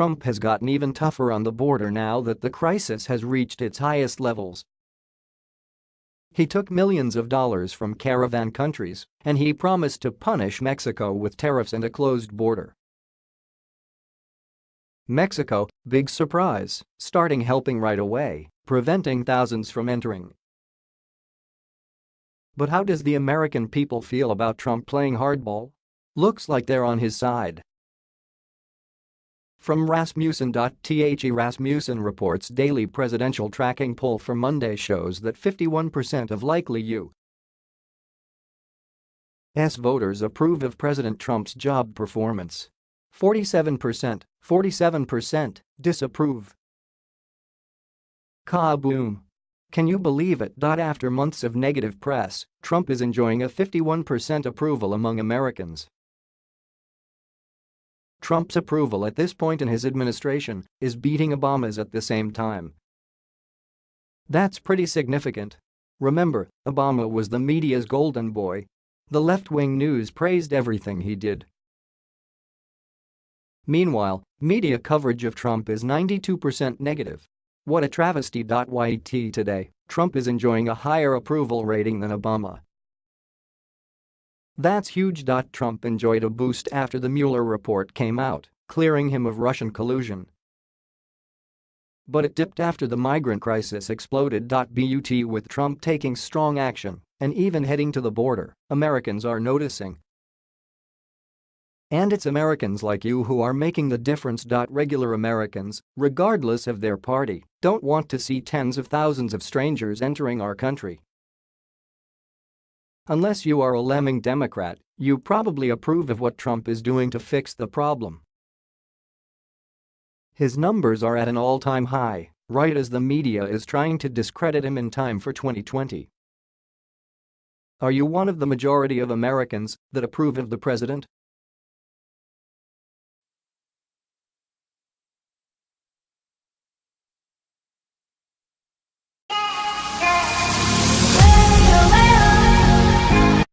Trump has gotten even tougher on the border now that the crisis has reached its highest levels. He took millions of dollars from caravan countries, and he promised to punish Mexico with tariffs and a closed border. Mexico, big surprise, starting helping right away, preventing thousands from entering. But how does the American people feel about Trump playing hardball? Looks like they're on his side. From Rasmussen.the Rasmussen reports daily presidential tracking poll for Monday shows that 51% of likely U.S. voters approve of President Trump's job performance. 47%, 47% disapprove. Kaboom! Can you believe it? After months of negative press, Trump is enjoying a 51% approval among Americans. Trump's approval at this point in his administration is beating Obama's at the same time. That's pretty significant. Remember, Obama was the media's golden boy. The left-wing news praised everything he did. Meanwhile, media coverage of Trump is 92% negative. What a travesty. YT today, Trump is enjoying a higher approval rating than Obama. That's huge. Trump enjoyed a boost after the Mueller report came out, clearing him of Russian collusion. But it dipped after the migrant crisis exploded. But with Trump taking strong action and even heading to the border, Americans are noticing. And it's Americans like you who are making the difference. Regular Americans, regardless of their party, don't want to see tens of thousands of strangers entering our country. Unless you are a lemming Democrat, you probably approve of what Trump is doing to fix the problem. His numbers are at an all-time high, right as the media is trying to discredit him in time for 2020. Are you one of the majority of Americans that approve of the president?